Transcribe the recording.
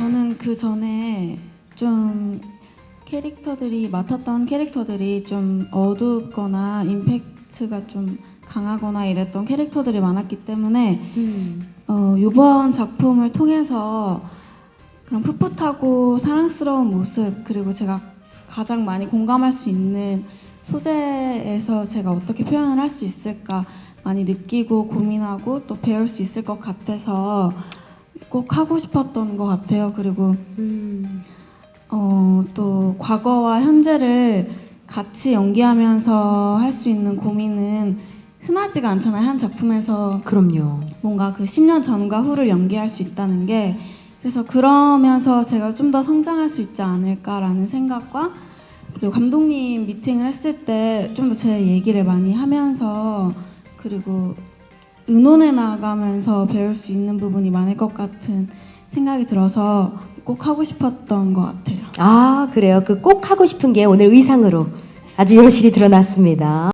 저는 그 전에 좀 캐릭터들이 맡았던 캐릭터들이 좀 어둡거나 임팩트가 좀 강하거나 이랬던 캐릭터들이 많았기 때문에 어, 이번 작품을 통해서 그런 풋풋하고 사랑스러운 모습 그리고 제가 가장 많이 공감할 수 있는 소재에서 제가 어떻게 표현을 할 수 있을까 많이 느끼고 고민하고 또 배울 수 있을 것 같아서 꼭 하고 싶었던 것 같아요. 그리고 어, 또 과거와 현재를 같이 연기하면서 할 수 있는 고민은 흔하지가 않잖아요. 한 작품에서 그럼요. 뭔가 그 10년 전과 후를 연기할 수 있다는 게 그래서 그러면서 제가 좀 더 성장할 수 있지 않을까라는 생각과 그리고 감독님 미팅을 했을 때 좀 더 제 얘기를 많이 하면서 그리고 의논해 나가면서 배울 수 있는 부분이 많을 것 같은 생각이 들어서 꼭 하고 싶었던 것 같아요. 아, 그래요. 그 꼭 하고 싶은 게 오늘 의상으로 아주 여실히 드러났습니다.